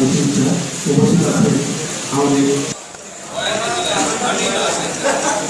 কর্মকর্তা উপস্থিত আছেন আমাদের